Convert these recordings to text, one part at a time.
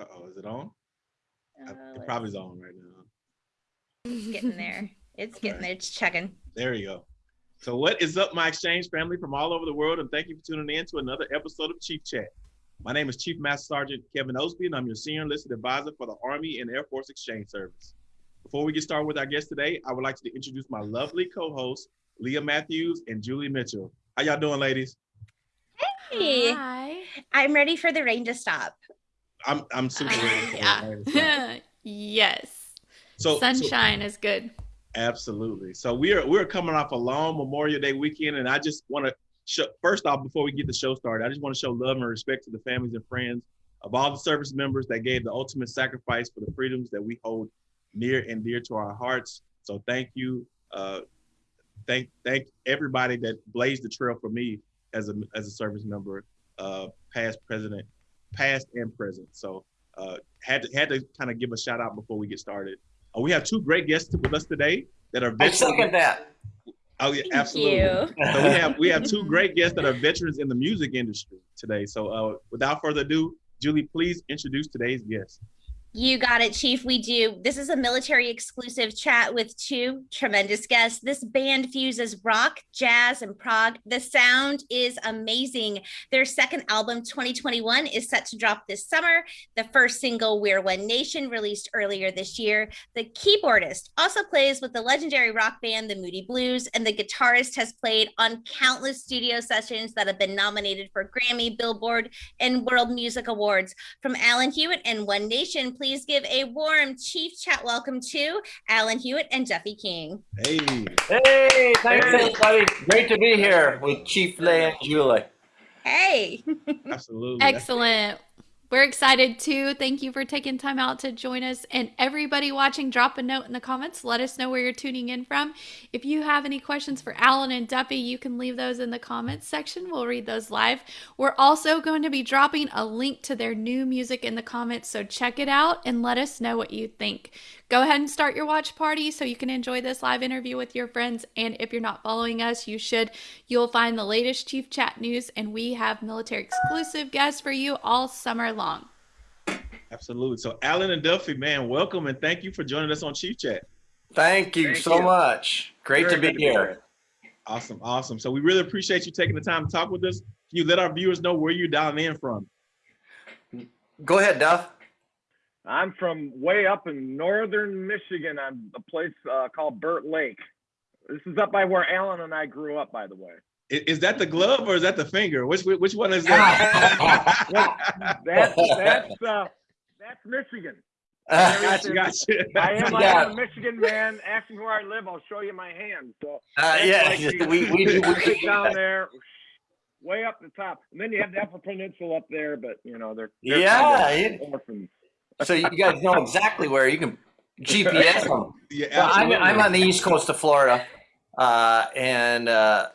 Uh-oh, is it on? Uh, it let's- probably is on right now. it's getting there. It's getting there. It's checking. There you go. So what is up, my exchange family from all over the world, and thank you for tuning in to another episode of Chief Chat. My name is Chief Master Sergeant Kevin Osby, and I'm your senior enlisted advisor for the Army and Air Force Exchange Service. Before we get started with our guest today, I would like to introduce my lovely co-hosts, Leah Matthews and Julie Mitchell. How y'all doing, ladies? Hey, Hi. I'm ready for the rain to stop. I'm I'm super ready. for yeah. yes. So, so Sunshine is good. Absolutely. So we are we're coming off a long Memorial Day weekend, and I just want to show first off before we get the show started, I just want to show love and respect to the families and friends of all the service members that gave the ultimate sacrifice for the freedoms that we hold near and dear to our hearts. So thank you. Uh, thank thank everybody that blazed the trail for me as a as a service member, uh, past, president, past and present. So uh, had to had to kind of give a shout out before we get started. Uh, we have two great guests with us today that are I veterans. second that. Oh yeah, Thank absolutely. you. So we have we have two great guests that are veterans in the music industry today. So uh, without further ado, Julie, please introduce today's guest. You got it, Chief. We do. This is a military exclusive chat with two tremendous guests. This band fuses rock, jazz, and prog. The sound is amazing. Their second album, 2021, is set to drop this summer. The first single, We're One Nation, released earlier this year. The keyboardist also plays with the legendary rock band, the Moody Blues, and the guitarist has played on countless studio sessions that have been nominated for Grammy, Billboard, and World Music Awards. From Alan Hewitt and One Nation, please give a warm Chief Chat welcome to Alan Hewitt and Duffy King. Hey, Hey, thanks everybody. Great to be here with Chief Leah and Julie. Hey, absolutely. Excellent. We're excited too. Thank you for taking time out to join us. And everybody watching, drop a note in the comments. Let us know where you're tuning in from. If you have any questions for Alan and Duffy, you can leave those in the comments section. We'll read those live. We're also going to be dropping a link to their new music in the comments. So check it out and let us know what you think. Go ahead and start your watch party so you can enjoy this live interview with your friends. And if you're not following us, you should. You'll find the latest Chief Chat news, and we have military exclusive guests for you all summer long. Absolutely. So Alan and Duffy, man, welcome and thank you for joining us on Chief Chat. Thank you Thank so you. much. Great Very to be good to be here. Awesome, awesome. So we really appreciate you taking the time to talk with us. Can you let our viewers know where you're dialing in from? Go ahead, Duff. I'm from way up in northern Michigan on a place uh, called Burt Lake. This is up by where Alan and I grew up, by the way. I- Is, that the glove or is that the finger? Which which one is that? Well, that's that's uh, that's Michigan. gotcha, gotcha. I am, I Yeah. am a Michigan man. Ask me where I live, I'll show you my hand. So Uh, yeah, like you- we, we, you we, sit down there, way up the top, and then you have the Upper Peninsula up there. But you know they're, they're Yeah, kind of orphans. So you guys know exactly where you can GPS them. Yeah, Well, I'm. I'm on the east coast of Florida, uh, and uh,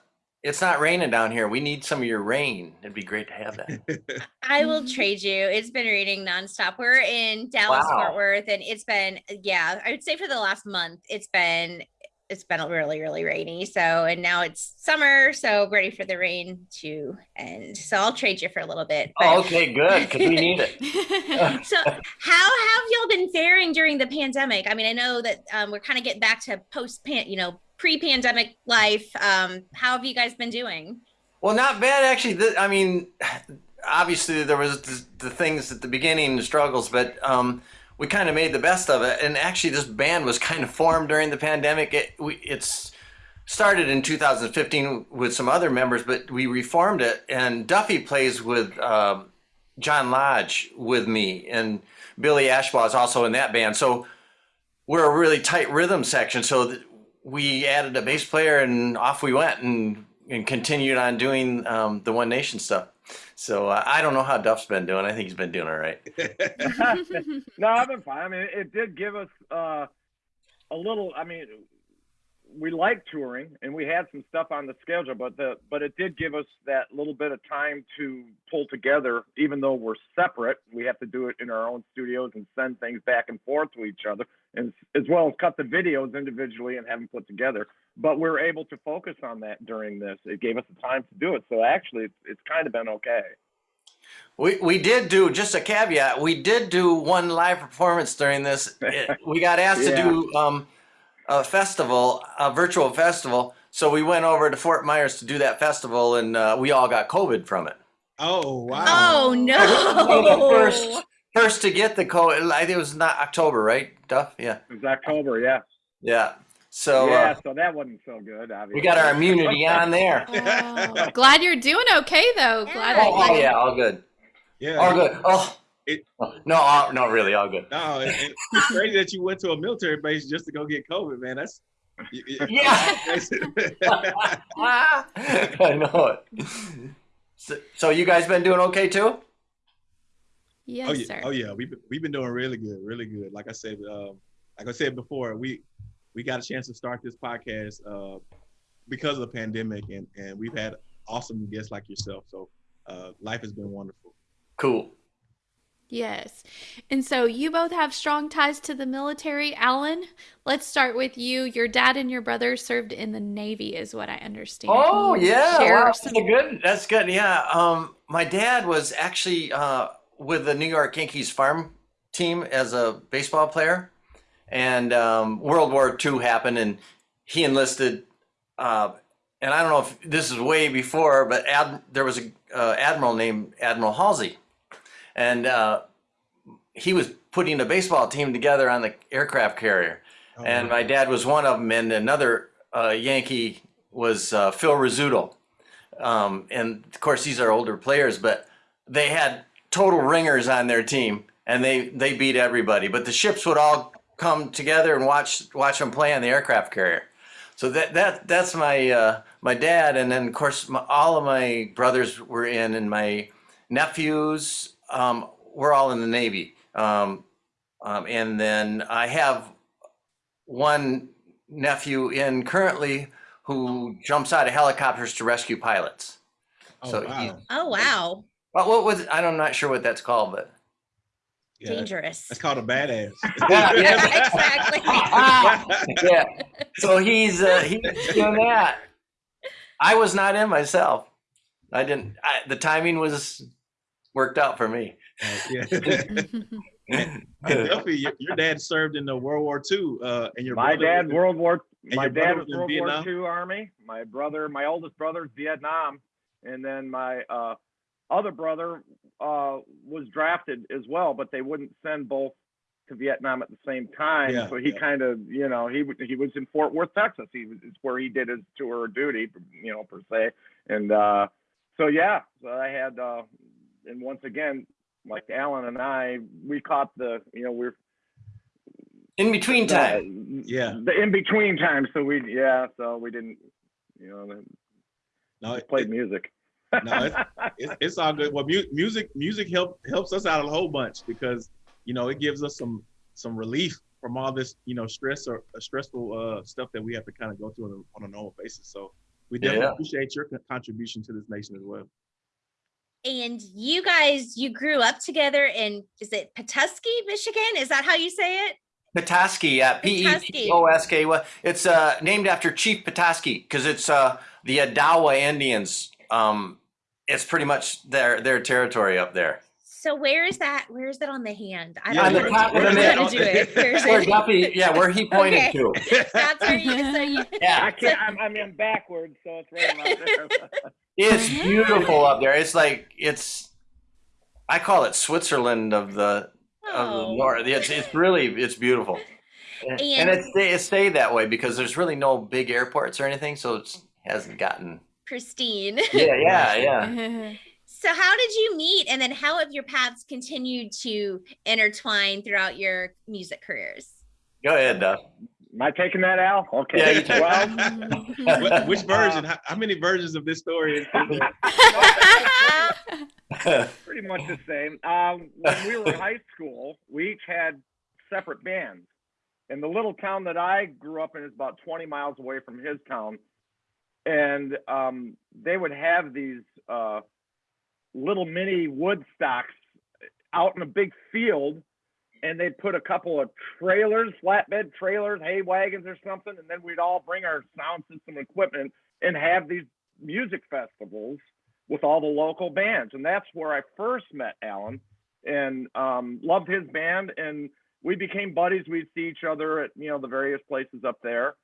it's not raining down here. We need some of your rain. It'd be great to have that. I will trade you. It's been raining nonstop. We're in Dallas, Wow. Fort Worth, and it's been yeah. I would say for the last month, it's been it's been really really rainy. So and now it's summer, so ready for the rain to end. So I'll trade you for a little bit. but- Oh, okay, good, because we need it. so how have y'all been faring during the pandemic i mean i know that um, we're kind of getting back to post pan you know pre-pandemic life um, how have you guys been doing Well, not bad actually. The, I mean, obviously there was the, the things at the beginning, the struggles, but um, we kind of made the best of it. And actually, this band was kind of formed during the pandemic. It we, it's started in 2015 with some other members, but we reformed it. And Duffy plays with um, John Lodge with me, and Billy Ashbaugh is also in that band. So we're a really tight rhythm section. So we added a bass player, and off we went, and and continued on doing um, the One Nation stuff. So uh, I don't know how Duff's been doing. I think he's been doing all right. no, I've been fine. I mean, it did give us uh, a little. I mean, we like touring, and we had some stuff on the schedule, but the but it did give us that little bit of time to pull together. Even though we're separate, we have to do it in our own studios and send things back and forth to each other, and as well as cut the videos individually and have them put together. But we're able to focus on that during this. It gave us the time to do it. So actually, it's, it's kind of been okay. We, we did do just a caveat. We did do one live performance during this. It- we got asked Yeah. to do um, a festival, a virtual festival. So we went over to Fort Myers to do that festival, and uh, we all got COVID from it. Oh wow. Oh the no. first, first to get the COVID. I think it was not October, right? Duff? Yeah, It was October, yeah. yeah. So yeah, uh, so that wasn't so good, obviously. we got our immunity on there. Oh, glad you're doing okay though. Glad. Oh, oh, yeah, all good, Yeah. all good. Oh, It- no, all, no, really, all good. No, it, it- it's crazy that you went to a military base just to go get COVID, man. That's y- y- Yeah. I know it. So, so you guys been doing okay too? Yes, oh yeah, sir. oh yeah. We've been, we've been doing really good, really good. Like I said, um, like I said before, we we got a chance to start this podcast uh, because of the pandemic, and and we've had awesome guests like yourself. So uh, life has been wonderful. Cool. Yes. And so you both have strong ties to the military. Alan, let's start with you. Your dad and your brother served in the Navy, is what I understand. Oh yeah, share wow, some- that's good. That's good. Yeah. Um, my dad was actually uh, with the New York Yankees farm team as a baseball player, and um, World War II happened, and he enlisted. Uh, and I don't know if this is way before, but ad, there was a uh, admiral named Admiral Halsey, and uh, he was putting a baseball team together on the aircraft carrier. Oh, and my dad was one of them, and another uh, Yankee was uh, Phil Rizzuto. Um, and of course, these are older players, but they had total ringers on their team, and they they beat everybody. But the ships would all come together and watch watch them play on the aircraft carrier. So that that that's my uh, my dad, and then of course my, all of my brothers were in, and my nephews um, were all in the Navy. Um, um, and then I have one nephew in currently who jumps out of helicopters to rescue pilots. oh, so wow. he- Oh wow. Well, what was I'm not sure what that's called, but Yeah, Dangerous. That's called a badass. Yeah, exactly. yeah. So he's uh, he's doing that. I was not in myself. I didn't. I, the timing was worked out for me. yeah. And Duffy, your, your dad served in the World War II, uh, and your my brother dad, in- World War. My dad was was in World Vietnam? War II Army. My brother, my oldest brother, Vietnam, and then my uh, other brother uh, was drafted as well, but they wouldn't send both to Vietnam at the same time. Yeah, so he yeah. kind of, you know, he he was in Fort Worth, Texas. He was where he did his tour of duty, you know, per se. And uh, so yeah, so I had, uh, and once again, like Alan and I, we caught the, you know, we're In between time. Yeah. the in between time. So we, yeah, so we didn't, you know, No, just played music. No, it's, it's all good. Well, mu- music music help helps us out a whole bunch because you know it gives us some some relief from all this you know stress or uh, stressful uh, stuff that we have to kind of go through on a, on a normal basis. So we definitely Yeah. appreciate your contribution to this nation as well. And you guys, you grew up together in is it Petoskey, Michigan? Is that how you say it? Petoskey, yeah, P E T O S K. Y. It's uh, named after Chief Petoskey because it's uh, the Odawa Indians. Um, it's pretty much their their territory up there. So where is that? Where is that on the hand? I Yeah, don't on know the top of where the hand. do it. Where is Where it? Duffy, yeah, where he pointed Okay. to. That's where you. So you Yeah. I can't. I'm, I'm in backwards, so it's right around there. it's beautiful up there. It's like it's. I call it Switzerland of the of the north. It's it's really it's beautiful, and, and And- it it stayed that way because there's really no big airports or anything, so it hasn't gotten. pristine. Yeah, yeah, yeah. So how did you meet, and then how have your paths continued to intertwine throughout your music careers? Go ahead, Duff. Am I taking that, Al? Okay. Yeah, you take well, What- Which version? How, how many versions of this story? Is, is there? pretty much the same. Um, when we were in high school, we each had separate bands. And the little town that I grew up in is about 20 miles away from his town. And um, they would have these uh, little mini woodstocks out in a big field. And they'd put a couple of trailers, flatbed trailers, hay wagons or something. And then we'd all bring our sound system equipment and have these music festivals with all the local bands, and that's where I first met Alan, and um, loved his band, and we became buddies. We'd see each other at you know the various places up there,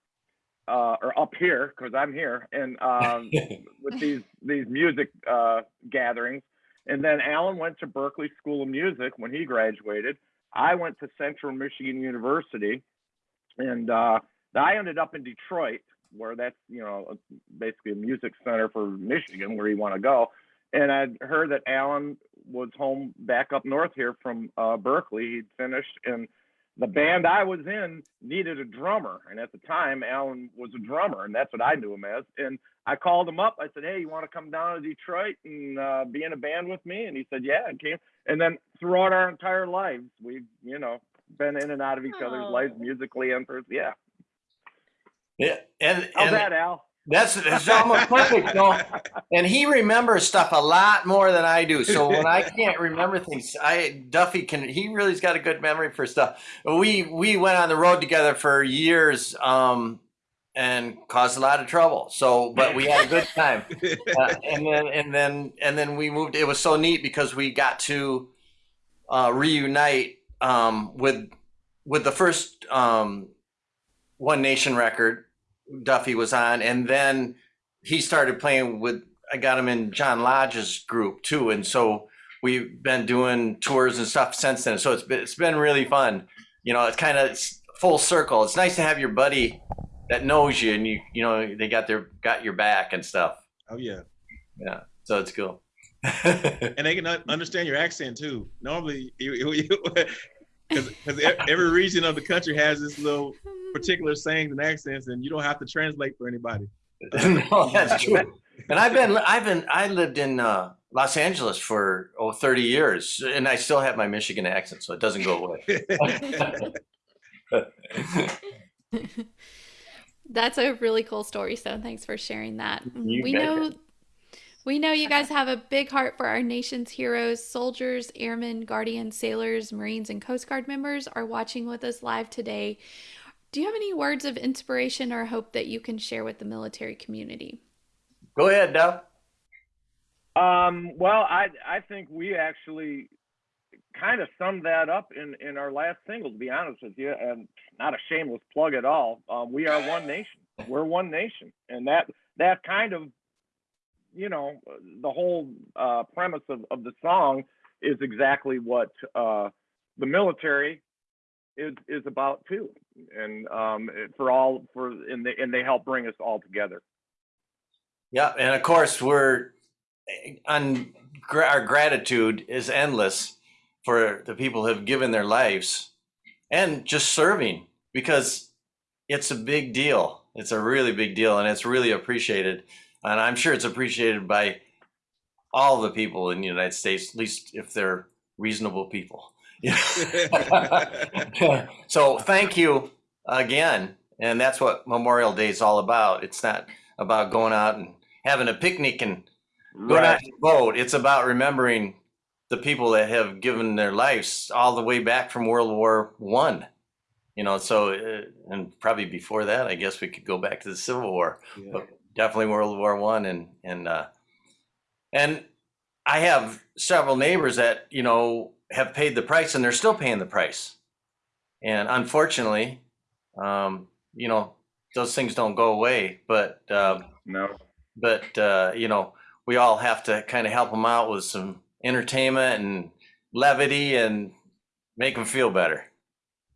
uh, or up here because I'm here, and um, with these these music uh, gatherings. And then Alan went to Berklee School of Music when he graduated. I went to Central Michigan University, and uh, I ended up in Detroit, where that's you know basically a music center for Michigan, where you want to go. And I'd heard that Alan was home back up north here from uh, Berklee. He'd finished, and the band I was in needed a drummer. And at the time, Alan was a drummer, and that's what I knew him as. And I called him up. I said, "Hey, you want to come down to Detroit and uh, be in a band with me?" And he said, "Yeah." And came. And then throughout our entire lives, we've you know been in and out of each other's Oh. lives musically and for yeah. Yeah, and, How's that, Al? that's that's almost perfect. No, and he remembers stuff a lot more than I do. So when I can't remember things, I Duffy can. He really's got a good memory for stuff. We we went on the road together for years, um, and caused a lot of trouble. So, but we had a good time. Uh, and then and then and then we moved. It was so neat because we got to uh, reunite um, with with the first um, One Nation record. Duffy was on, and then he started playing with. I got him in John Lodge's group too, and so we've been doing tours and stuff since then. So it's been it's been really fun. You know, it's kind of full circle. It's nice to have your buddy that knows you, and you you know they got their got your back and stuff. Oh yeah, Yeah, so it's cool. and they can understand your accent too. Normally, because every region of the country has this little particular sayings and accents, and you don't have to translate for anybody. no, that's true. And I've been, I've been, I lived in uh, Los Angeles for oh, 30 years, and I still have my Michigan accent, so it doesn't go away. That's a really cool story. So thanks for sharing that. You we betcha. know we know you guys have a big heart for our nation's heroes, soldiers, airmen, guardians, sailors, marines, and Coast Guard members are watching with us live today. Do you have any words of inspiration or hope that you can share with the military community? go ahead, Duff. Um, well, I I think we actually kind of summed that up in in our last single. To be honest with you, and not a shameless plug at all. Um, we are one nation. We're one nation, and that that kind of you know the whole uh, premise of, of the song is exactly what uh, the military is is about too. And um, for all for and they and they help bring us all together. Yeah, and of course we're on our gratitude is endless for the people who have given their lives and just serving because it's a big deal. It's a really big deal and it's really appreciated. And I'm sure it's appreciated by all the people in the United States, at least if they're reasonable people. so thank you again. And that's what Memorial Day is all about. It's not about going out and having a picnic and going out to vote. It's about remembering the people that have given their lives all the way back from World War One. You know, so uh, and probably before that, I guess we could go back to the Civil War Yeah. but definitely World War One and and uh, and I have several neighbors that you know have paid the price and they're still paying the price, and unfortunately, um, you know those things don't go away. But uh, No. but uh, you know we all have to kind of help them out with some entertainment and levity and make them feel better.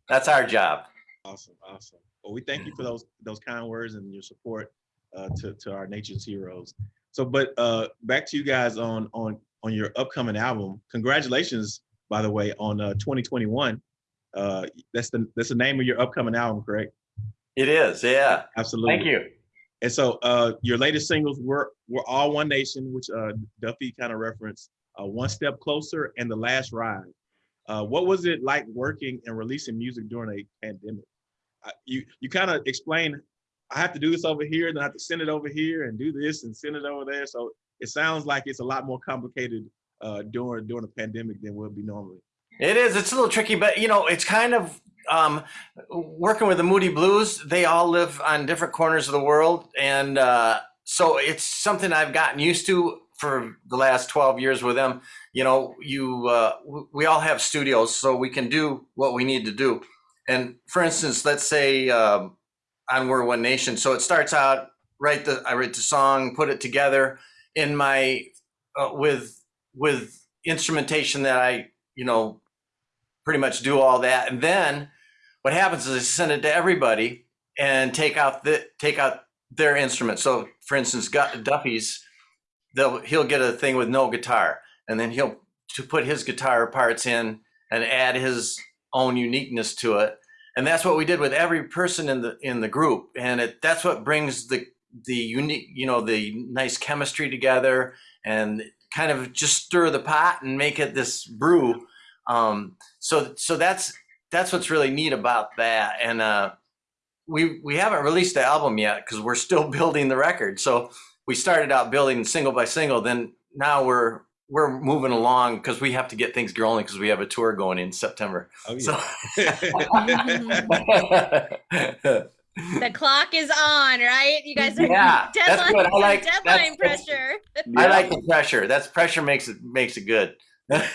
That's our job. Awesome, awesome. Well, we thank you for those those kind words and your support uh, to to our nation's heroes. So, but uh, back to you guys on on on your upcoming album. Congratulations, by the way, on uh, 2021. Uh, that's the that's the name of your upcoming album, correct? It is, yeah. Absolutely. Thank you. And so, uh, your latest singles were were all One Nation, which uh, Duffy kind of referenced, uh, One Step Closer, and The Last Ride. Uh, what was it like working and releasing music during a pandemic? Uh, you you kind of explain, I have to do this over here, then I have to send it over here, and do this and send it over there. So it sounds like it's a lot more complicated uh, during during a pandemic than would be normally. It is. It's a little tricky, but you know, it's kind of um, working with the Moody Blues. They all live on different corners of the world, and uh, so it's something I've gotten used to for the last 12 years with them, you know, you uh, we all have studios, so we can do what we need to do. And for instance, let's say um, on We're One Nation. So it starts out write the I write the song, put it together in my uh, with with instrumentation that I you know pretty much do all that, and then what happens is I send it to everybody and take out the take out their instrument. So for instance, Duffy's they'll he'll get a thing with no guitar, and then he'll to put his guitar parts in and add his own uniqueness to it. And that's what we did with every person in the in the group, and it that's what brings the the unique, you know, the nice chemistry together, and kind of just stir the pot and make it this brew. Um, so so that's that's what's really neat about that, and uh, we we haven't released the album yet because we're still building the record. So we started out building single by single. Then now we're we're moving along because we have to get things going because we have a tour going in September. Oh, So the clock is on, right? You guys are Yeah, that's deadline, good. I like- deadline that's- pressure. I like the pressure. That's pressure makes it makes it good. Yep.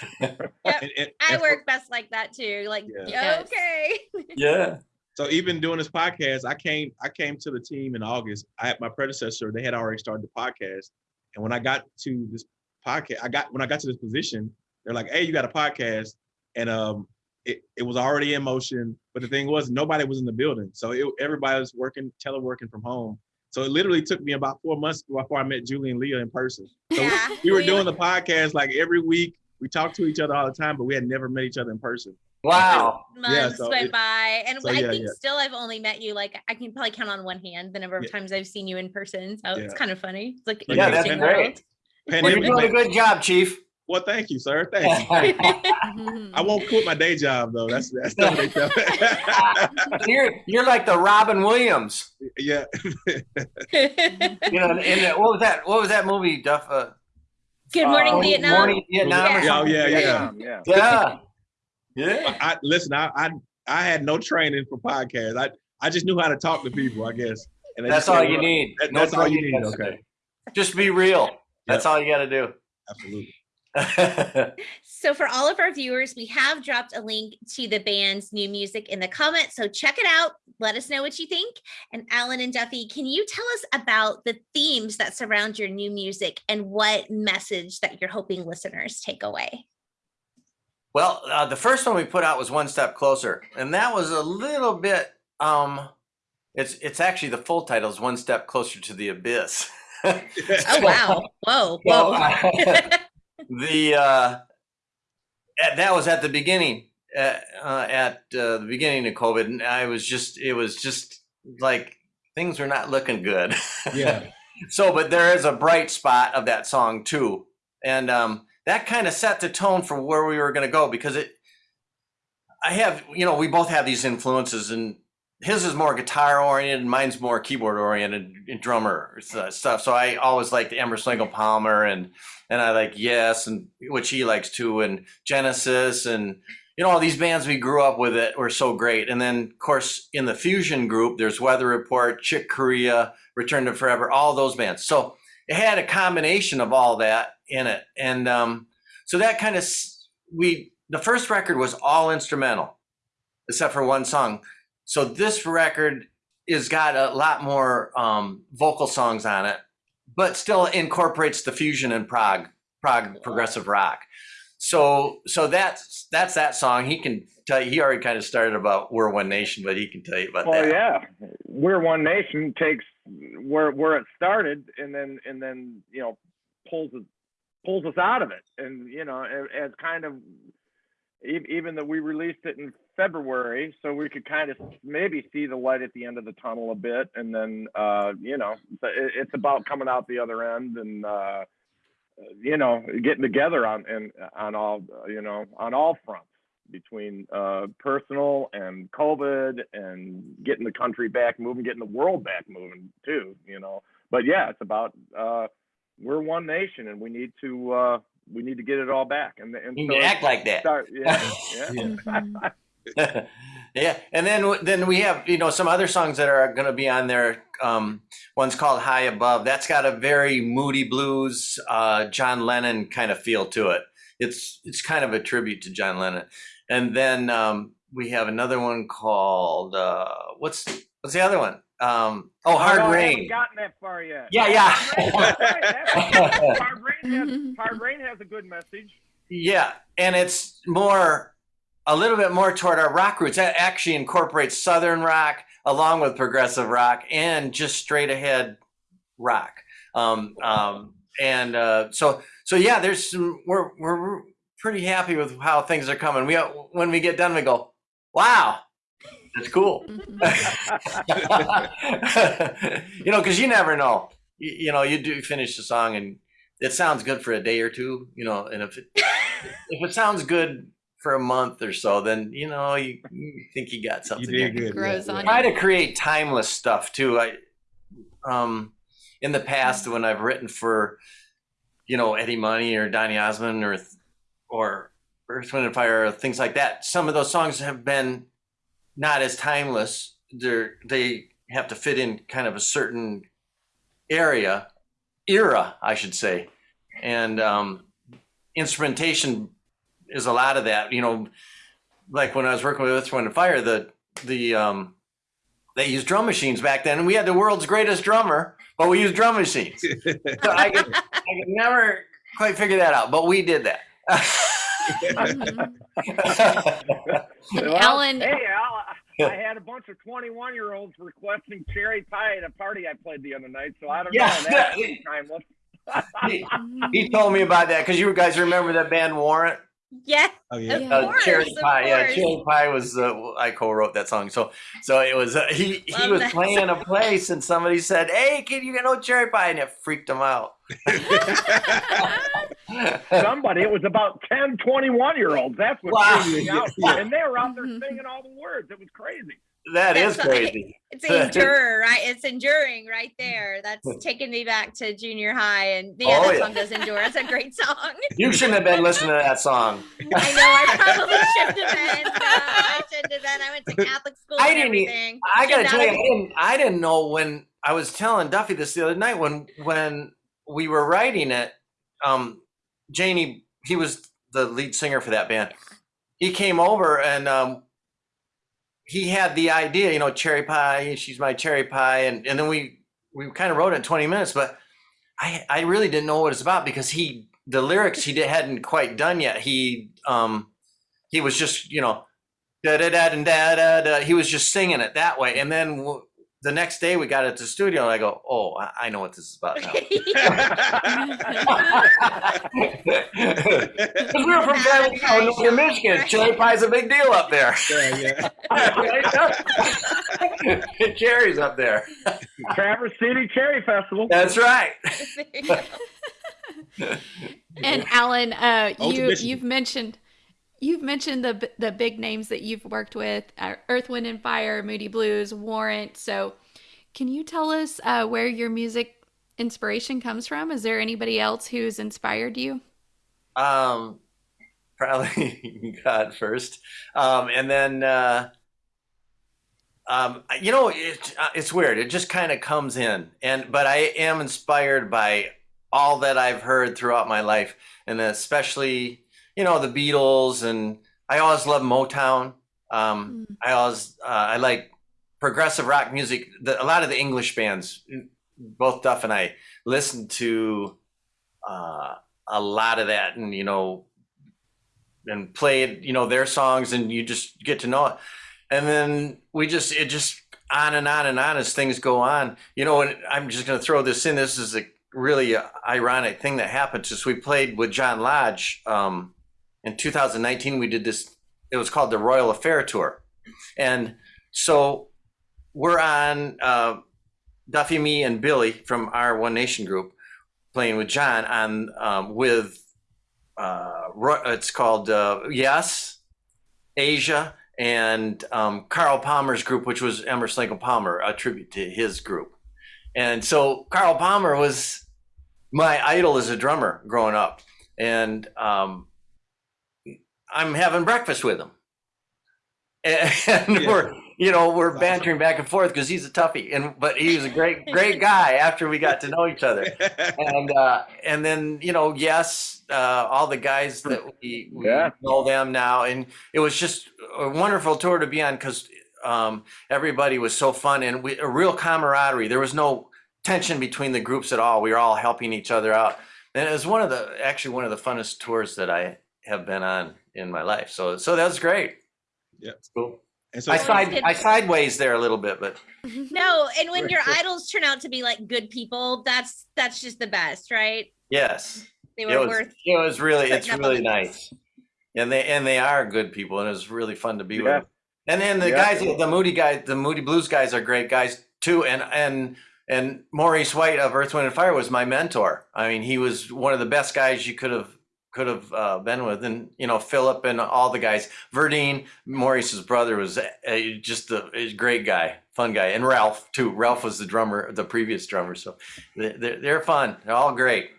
And- and- I work best like that too. Like, Yeah. okay. yeah. So even doing this podcast, I came I came to the team in August. I had my predecessor, they had already started the podcast. And when I got to this podcast, I got when I got to this position, they're like, hey, you got a podcast. And um it, it was already in motion. But the thing was nobody was in the building. So it, everybody was working, teleworking from home. So it literally took me about four months before I met Julie and Leah in person. So Yeah. we were doing the podcast like every week. We talked to each other all the time, but we had never met each other in person. Wow. months so went it- by and so i yeah, think yeah. still i've only met you like i can probably count on one hand the number of Yeah. times i've seen you in person so it's kind of funny it's like So Yeah, that's interesting great. world. Well, you're doing a good job, Chief. well, thank you, sir. Thank you. I won't quit my day job though. That's that's the day job. you're you're like the Robin Williams. yeah. You know, in the, what was that? What was that movie? Duff. Uh, good morning uh, vietnam Morning Vietnam. Yeah. Oh, yeah, yeah. yeah. yeah. Yeah. I listen. I, I I had no training for podcasts. I I just knew how to talk to people. I guess. And That's all you "Well, need. that- No that's all you training. need. Okay. Just be real. That's all you got to do. Absolutely. so for all of our viewers we have dropped a link to the band's new music in the comments so check it out let us know what you think and alan and duffy can you tell us about the themes that surround your new music and what message that you're hoping listeners take away well, uh, the first one we put out was one step closer, and that was a little bit. Um, it's it's actually the full title is one step closer to the abyss. oh wow whoa So, whoa uh, the uh, at- that was at the beginning at, uh, at uh, the beginning of COVID, and I was just it was just like things were not looking good. Yeah. so, but there is a bright spot of that song too, and um, that kind of set the tone for where we were going to go because it. I have, you know, we both have these influences, and his is more guitar oriented, mine's more keyboard oriented, and drummer uh, stuff. So I always liked Emerson Lake Palmer, and and I like Yes, and which he likes too, and Genesis, and you know all these bands we grew up with it were so great. And then of course in the fusion group, there's Weather Report, Chick Corea, Return to Forever, all those bands. So it had a combination of all that in it, and um, so that kind of we the first record was all instrumental, except for one song. So this record is got a lot more um, vocal songs on it, but still incorporates the fusion and prog, prog progressive rock. So so that's that's that song. He can tell you. He already kind of started about "We're One Nation," but he can tell you about Well, that. yeah, we're one nation takes where where it started, and then and then you know pulls it pulls us out of it, and you know as kind of even though we released it in February, so we could kind of maybe see the light at the end of the tunnel a bit, and then uh, you know it's about coming out the other end and. Uh, you know, getting together on and on all you know on all fronts between uh, personal and COVID and getting the country back moving, getting the world back moving too. You know, but yeah, it's about uh, we're one nation and we need to uh, we need to get it all back and and You so can act like that. start yeah yeah. Yeah, and then then we have you know some other songs that are going to be on there. Um, one's called High Above. That's got a very moody blues, uh, John Lennon kind of feel to it. It's it's kind of a tribute to John Lennon. And then um, we have another one called uh, what's what's the other one? Um, oh, Hard no, I Rain. haven't gotten that far yet. Yeah, yeah. Hard Rain has, Hard Rain has a good message. Yeah, and it's more a little bit more toward our rock roots. That actually incorporates southern rock along with progressive rock and just straight ahead rock. Um, um, and uh, so so yeah, there's some. We're we're pretty happy with how things are coming. We uh, when we get done, we go, wow. That's cool. Mm-hmm. you know, because you never know. You, you know, you do finish the song and it sounds good for a day or two, you know, and if it if it sounds good for a month or so, then you know you, you think you got something. You did good. Grows yeah, on yeah. Try to create timeless stuff too. I um in the past mm-hmm. when I've written for you know Eddie Money or Donny Osmond or or Earth, Wind and Fire or things like that, some of those songs have been not as timeless. They're they have to fit in kind of a certain area era, I should say, and um, instrumentation is a lot of that. You know, like when I was working with Earth, Wind and Fire, the the um, they used drum machines back then, and we had the world's greatest drummer, but we used drum machines. so I could, I could never quite figure that out, but we did that. Mhm. Well, Alan- Hey, Al, I had a bunch of 21 year olds requesting cherry pie at a party I played the other night, so I don't Yeah. know. That's timeless. he, he told me about that because you guys remember that band Warrant? Yeah. Oh yeah. Yeah. Uh, course, Cherry of Pie. Yeah. Cherry Pie was uh, I co-wrote that song. So so it was uh, he he was that playing a place and somebody said, "Hey, kid, you got no Cherry Pie," and it freaked him out. Somebody, it was about 10, 21 year olds. That's what Wow. freaked me out. Yeah. And they were out there Mhm. singing all the words. It was crazy. that is That's crazy. It's endure, right? It's enduring right there. That's taking me back to junior high. And yeah, Oh, that yeah. song does endure. It's a great song. You shouldn't have been listening to that song. I know I probably shouldn't have been. No, I shouldn't have been. I went to Catholic school I didn't everything. I gotta tell you, I didn't, I didn't know when I was telling Duffy this the other night when when we were writing it. Um, Jani, he was the lead singer for that band. He came over and um, he had the idea, you know, cherry pie. She's my cherry pie, and and then we we kind of wrote it in twenty minutes, but I I really didn't know what it's about because he the lyrics he hadn't quite done yet. He um he was just you know da da da da da da. He was just singing it that way, and then the next day we got it to the studio, and I go, "Oh, I, I know what this is about now." We were from San Diego, Northern Michigan. Cherry pie's a big deal up there. yeah, yeah. Cherry's up there. Traverse City Cherry Festival. That's right. There you go. And Alan, uh, you you've mentioned you've mentioned the the big names that you've worked with: uh, Earth, Wind and Fire, Moody Blues, Warrant. So, can you tell us uh, where your music inspiration comes from? Is there anybody else who's inspired you? Um, probably God first, um, and then uh, um, you know it, uh, it's weird. It just kind of comes in, and but I am inspired by all that I've heard throughout my life, and especially you know the Beatles, and I always love Motown. Um, I always uh, I like progressive rock music. The, a lot of the English bands, both Duff and I, listen to. Uh, a lot of that and you know and played you know their songs and you just get to know it and then we just it just on and on and on as things go on you know and i'm just going to throw this in this is a really ironic thing that happened just we played with john lodge um, in 2019 we did this it was called the royal affair tour and so we're on uh, duffy me and billy from our one nation group playing with John on um, with uh, it's called uh, Yes, Asia, and um, Carl Palmer's group, which was Emerson and Palmer, a tribute to his group. And so Carl Palmer was my idol as a drummer growing up, and um, I'm having breakfast with him. and, Yeah. we're you know we're That's bantering back and forth because he's a toughie, and but he was a great great guy after we got to know each other. and uh, and then you know yes uh, all the guys that we, we Yeah. know them now and it was just a wonderful tour to be on because um, everybody was so fun and we, a real camaraderie there was no tension between the groups at all we were all helping each other out and it was one of the actually one of the funnest tours that I have been on in my life so so that was great Yeah. It's cool And so I Always side good. I sideways there a little bit but No, and when your idols turn out to be like good people, that's that's just the best, right? yes They it were was, worth it was really it's putting up on really nice and they and they are good people and it was really fun to be with Yeah. them. and then the Yeah. guys the moody guys the moody blues guys are great guys too and and and maurice white of earth wind and fire was my mentor i mean he was one of the best guys you could have could have uh, been with and you know philip and all the guys. Verdine maurice's brother was a, just a, a great guy fun guy and ralph too. Ralph was the drummer the previous drummer so they- they're, they're fun. They're all great.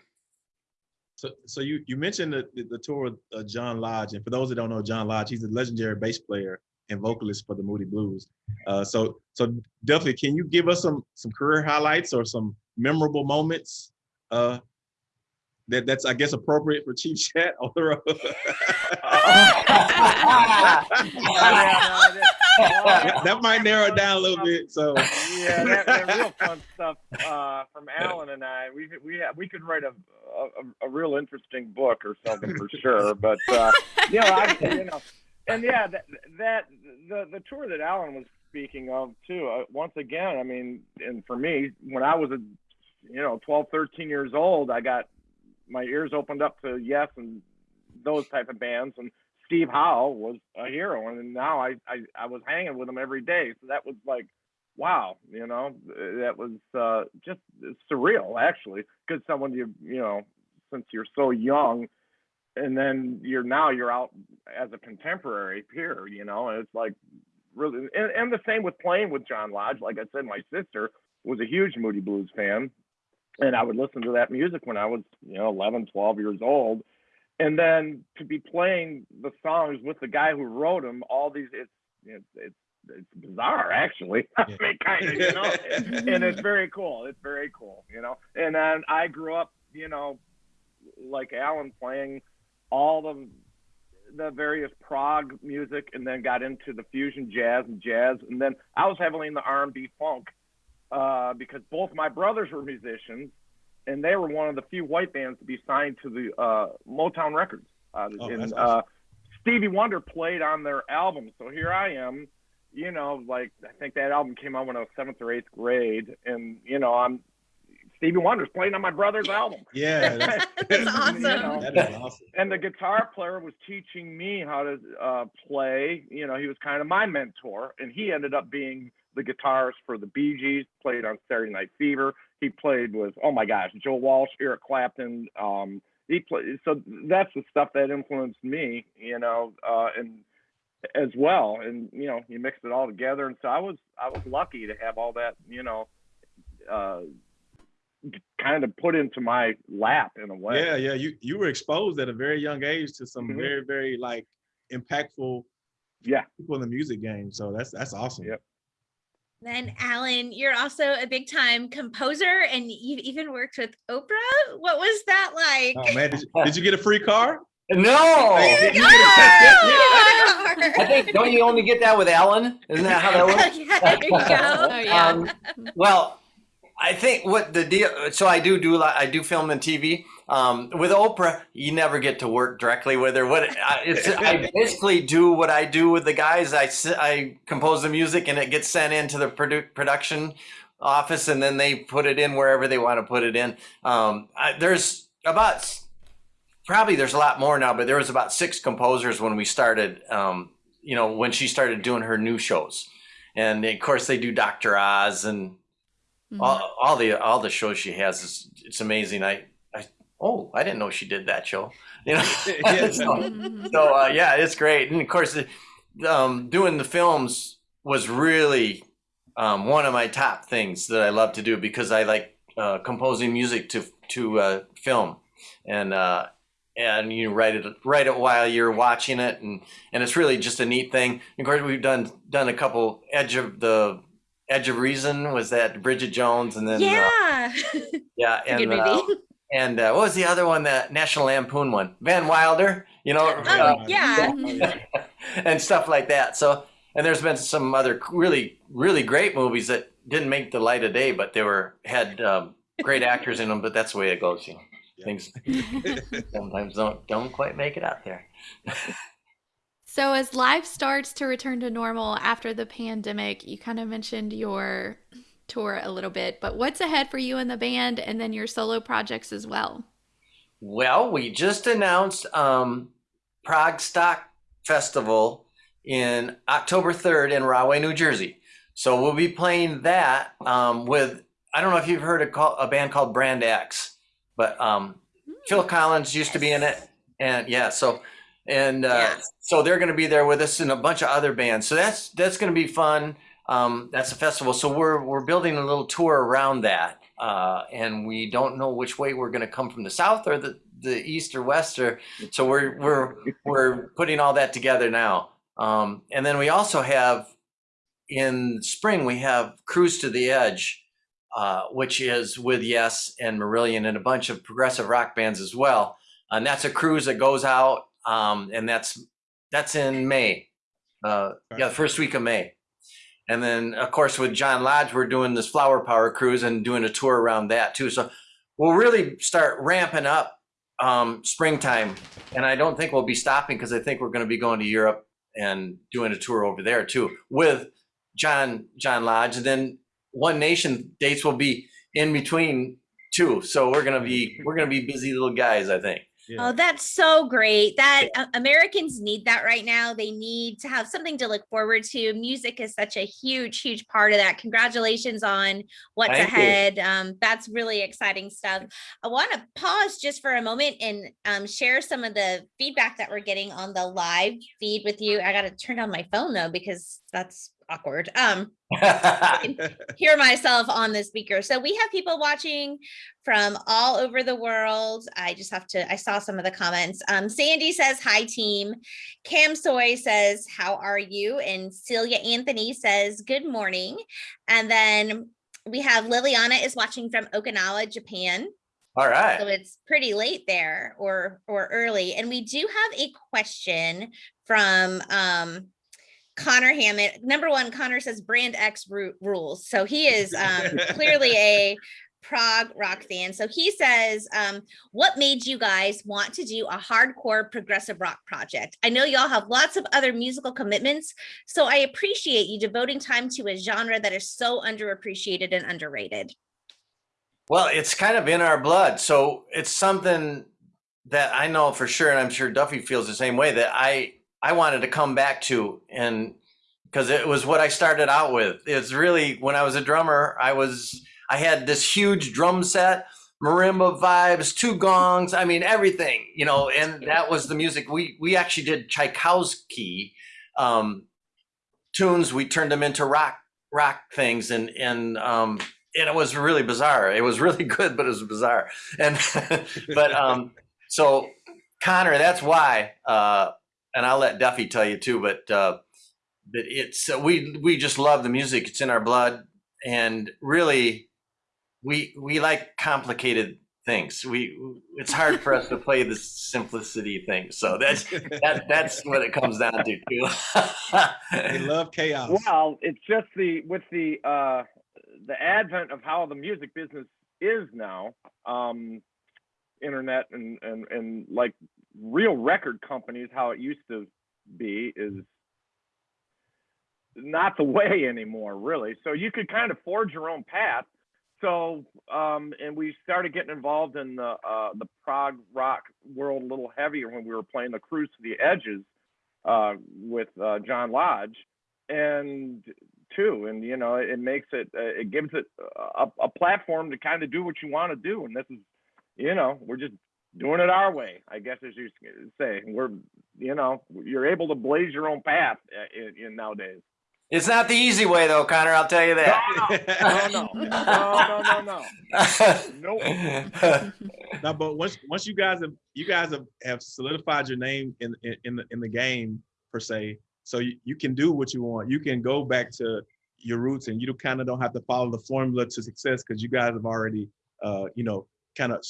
So, so you you mentioned the, the, the tour with uh, John Lodge, and for those that don't know John Lodge, he's a legendary bass player and vocalist for the Moody Blues. Uh, so, so definitely, can you give us some some career highlights or some memorable moments uh, that that's I guess appropriate for Chief Chat that- that might narrow down a little bit. So, yeah, that, that real fun stuff uh, from Alan and I. We we we could write a, a a real interesting book or something for sure. But uh, you know, I you know, and yeah, that that the the tour that Alan was speaking of too. Uh, once again, I mean, and for me, when I was a you know 12, 13 years old, I got my ears opened up to Yes and those type of bands and. Steve Howe was a hero, and now I, I I was hanging with him every day. So that was like wow, you know, that was uh, just surreal actually, because someone you you know, since you're so young, and then you're now you're out as a contemporary peer, you know, and it's like really, and, and the same with playing with John Lodge. Like I said, my sister was a huge Moody Blues fan, and I would listen to that music when I was you know 11, 12 years old. And then to be playing the songs with the guy who wrote them, all these it's it's it's, it's bizarre actually. I mean, kind of, you know, and it's very cool. It's very cool, you know. And then I grew up, you know, like Alan playing all the the various prog music, and then got into the fusion jazz and jazz, and then I was heavily in the R and B funk uh, because both my brothers were musicians, and they were one of the few white bands to be signed to the uh, Motown Records. Uh, Oh, and that's uh. Stevie Wonder played on their album, so here I am. You know, like I think that album came out when I was seventh or eighth grade, and you know, I'm Stevie Wonder's playing on my brother's album. yeah, that's, That's awesome. You know, that is awesome. and the guitar player was teaching me how to uh, play. You know, he was kind of my mentor, and he ended up being the guitarist for the Bee Gees. Played on Saturday Night Fever. He played with oh my gosh, Joe Walsh, Eric Clapton. Um, he played. So that's the stuff that influenced me. You know, uh, and as well. And you know, you mixed it all together, and so I was I was lucky to have all that. You know. Uh, kind of put into my lap in a way. Yeah, yeah. You you were exposed at a very young age to some Mhm. very very like impactful Yeah. people in the music game. So that's that's awesome. Yep. Then Alan, you're also a big time composer and you've even worked with Oprah. What was that like? Oh man, did you, did you get a free car? no Hey, You you get I think don't you only get that with Alan? Isn't that how that works? yeah, there you go. Oh, yeah. Um, well, I think what the deal. So I do do a lot. I do film and TV. Um, with Oprah, you never get to work directly with her. What I, it's, I basically do what I do with the guys. I, I compose the music and it gets sent into the produ- production office, and then they put it in wherever they want to put it in. Um, I, there's about probably there's a lot more now, but there was about six composers when we started. Um, you know, when she started doing her new shows, and of course they do Dr. Oz and Mhm. all, all the all the shows she has is it's amazing. I, I oh I didn't know she did that show. You know, Yeah. so, Mhm. so, uh, yeah, it's great. And of course, um, doing the films was really um, one of my top things that I love to do because I like uh, composing music to to uh, film, and uh, and you write it write it while you're watching it, and and it's really just a neat thing. Of course, we've done done a couple Edge of the Edge of Reason was that Bridget Jones, and then uh, yeah. yeah, and uh, movie. And uh, what was the other one? That National Lampoon one, Van Wilder, you know, Oh, uh, yeah. and stuff like that. So, and there's been some other really, really great movies that didn't make the light of day, but they were had um, great actors in them. But that's the way it goes. You know, Yeah. things sometimes don't don't quite make it out there. So, as life starts to return to normal after the pandemic, you kind of mentioned your tour a little bit, but what's ahead for you and the band and then your solo projects as well? Well, we just announced um, ProgStock Festival in October 3rd in Rahway, New Jersey. So we'll be playing that um, with, I don't know if you've heard a, call, a band called Brand X, but um, Phil Collins used to be in it. And yeah, so, and uh, Yeah. so they're going to be there with us and a bunch of other bands. So that's, that's going to be fun. Um, that's a festival. So we're, we're building a little tour around that. Uh, and we don't know which way we're going to come from the south or the, the east or west or so we're we're we're putting all that together now um, and then we also have in spring we have cruise to the edge uh, which is with yes and marillion and a bunch of progressive rock bands as well and that's a cruise that goes out um, and that's that's in may uh, yeah the first week of may and then of course with john lodge we're doing this flower power cruise and doing a tour around that too. So we'll really start ramping up um, springtime. And i don't think we'll be stopping because i think we're going to be going to europe and doing a tour over there too with john john lodge. And then one nation dates will be in between too. So we're going to be we're going to be busy little guys i think Yeah. Oh, that's so great. That uh, Americans need that right now. They need to have something to look forward to. Music is such a huge, huge part of that. Congratulations on what's Thank ahead. Um, that's really exciting stuff. I want to pause just for a moment and um, share some of the feedback that we're getting on the live feed with you. I got to turn on my phone though, because that's awkward. Um, hear myself on the speaker. So we have people watching from all over the world. I just have to, I saw some of the comments. Um, Sandy says, hi team. Cam Soy says, how are you? And Celia Anthony says, good morning. And then we have Liliana is watching from Okinawa, Japan. all right. So it's pretty late there or or early. And we do have a question from um Connor Hammett. Number one, Connor says brand X rules. So he is um clearly a prog rock fan. So he says, um, what made you guys want to do a hardcore progressive rock project? I know y'all have lots of other musical commitments, so I appreciate you devoting time to a genre that is so underappreciated and underrated. Well, it's kind of in our blood. So it's something that I know for sure, and I'm sure Duffy feels the same way that I I wanted to come back to, and because it was what I started out with. It's really when I was a drummer, I was I had this huge drum set, marimba vibes, two gongs. I mean everything, you know, and that was the music. We we actually did Tchaikovsky um, tunes. We turned them into rock rock things, and and um, and it was really bizarre. It was really good, but it was bizarre. And but um, so Connor, that's why. Uh, and I'll let Duffy tell you too. But uh, but it's uh, we we just love the music. It's in our blood, and really, we we like complicated things. We it's hard for us to play the simplicity thing. So that's that that's what it comes down to too. they love chaos. Well, it's just the with the uh, the advent of how the music business is now, um, internet and and and like real record companies, how it used to be, is not the way anymore, really. So you could kind of forge your own path. So, um, and we started getting involved in the uh, the prog rock world a little heavier when we were playing the Cruise to the Edges uh, with uh, John Lodge, and too, and you know, it makes it, uh, it gives it a, a platform to kind of do what you want to do, and this is, you know, we're just doing it our way, I guess, as you say. We're, you know, you're able to blaze your own path uh, in, in nowadays. It's not the easy way though, Connor. I'll tell you that. No, no, no, no, no, no. Nope. no, but once once you guys have you guys have, have solidified your name in, in in the in the game per se, so you, you can do what you want. You can go back to your roots, and you kind of don't have to follow the formula to success because you guys have already, uh, you know, kind of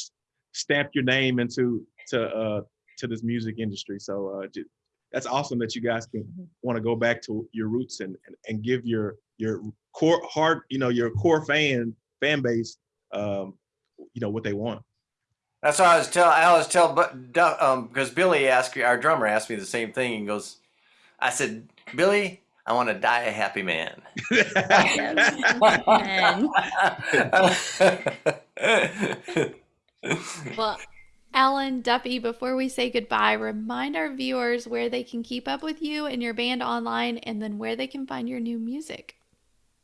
stamped your name into to uh to this music industry. So uh, ju- that's awesome that you guys can want to go back to your roots and, and and give your your core heart, you know, your core fan fan base, um, you know, what they want. That's what I was tell. I always tell, but um, because Billy asked our drummer asked me the same thing. and goes, I said, Billy, I want to die a happy man. Well, Alan Duffy, before we say goodbye, remind our viewers where they can keep up with you and your band online and then where they can find your new music.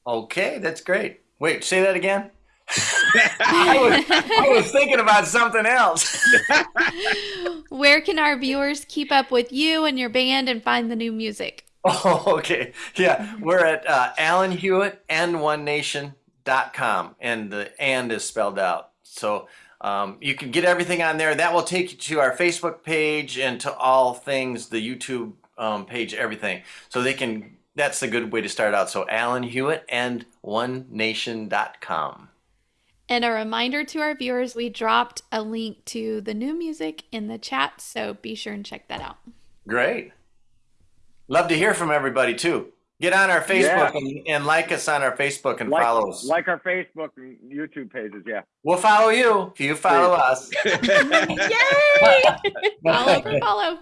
okay, that's great. Wait, say that again. I, was, I was thinking about something else. Where can our viewers keep up with you and your band and find the new music? Oh, okay. Yeah, we're at uh, Alan Hewitt and One Nation.com, and the and is spelled out. So um, you can get everything on there. That will take you to our Facebook page and to all things, the YouTube um, page, everything. So they can. That's a good way to start out. So Alan Hewitt and One Nation.com. And a reminder to our viewers, we dropped a link to the new music in the chat, so be sure and check that out. Great. Love to hear from everybody too. Get on our Facebook and, and like us on our Facebook and Like, follow us. like our Facebook and YouTube pages. Yeah. We'll follow you if you follow us. Yay! Follow for follow.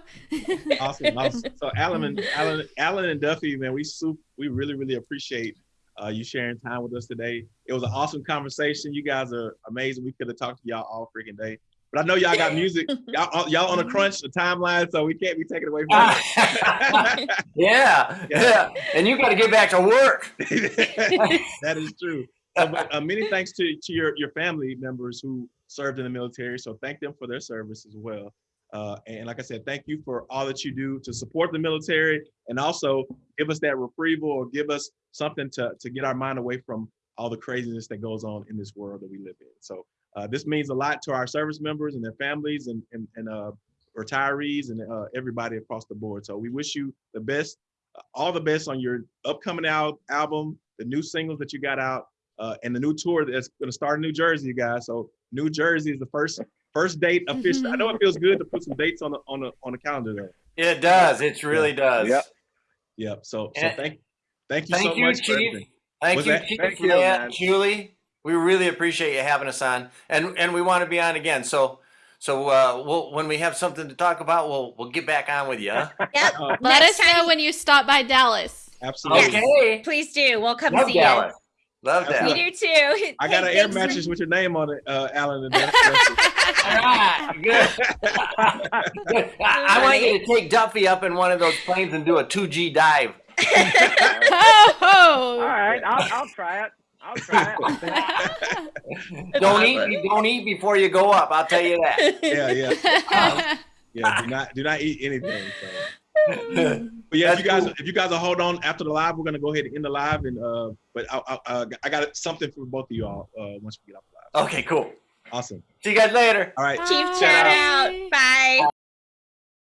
awesome, awesome. So Alan and Alan, Alan and Duffy, man, we soup, we really, really appreciate uh, you sharing time with us today. It was an awesome conversation. You guys are amazing. We could have talked to y'all all freaking day, but I know y'all got music. Y'all, y'all on a crunch, a timeline, so we can't be taken away from it. yeah, yeah. And you got to get back to work. that is true. So, but, uh, many thanks to, to your, your family members who served in the military. So thank them for their service as well. Uh, and like I said, thank you for all that you do to support the military and also give us that reprieval or give us something to, to get our mind away from all the craziness that goes on in this world that we live in. So uh, this means a lot to our service members and their families and, and, and uh, retirees and uh, everybody across the board. So we wish you the best, uh, all the best on your upcoming out album, the new singles that you got out, uh, and the new tour that's going to start in New Jersey, you guys. So New Jersey is the first first date official. I know it feels good to put some dates on the on the on the calendar though. It does. It really does. Yep. Yep. So so thank thank you Thank so you, much for Chief. everything. Thank you. Chief, Thank you, that. man. Julie. We really appreciate you having us on, and and we want to be on again. So so uh, we'll when we have something to talk about, we'll we'll get back on with you. Huh? Yep. Uh, Let Next us know when you stop by Dallas. absolutely. Okay. Please do. We'll come Love see Dallas. Love you. Dallas. We do too. I got an air thanks for- mattress with your name on it, uh, Alan. And All right, good. Good. I, I want you to take Duffy up in one of those planes and do a 2G dive. Oh! All right. I'll, I'll try it. I'll try it. Don't eat. Don't eat before you go up. I'll tell you that. yeah, yeah, yeah. Do not do not eat anything. So. But yeah, if you guys if you guys will hold on after the live, we're gonna go ahead and end the live. And uh, but I I, uh, I got something for both of you all uh, once we get off the live. Okay, cool. Awesome. See you guys later. All right. Chief Shout shout out. out. Bye.